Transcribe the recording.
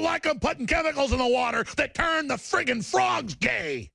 don't like them putting chemicals in the water that turn the friggin' frogs gay.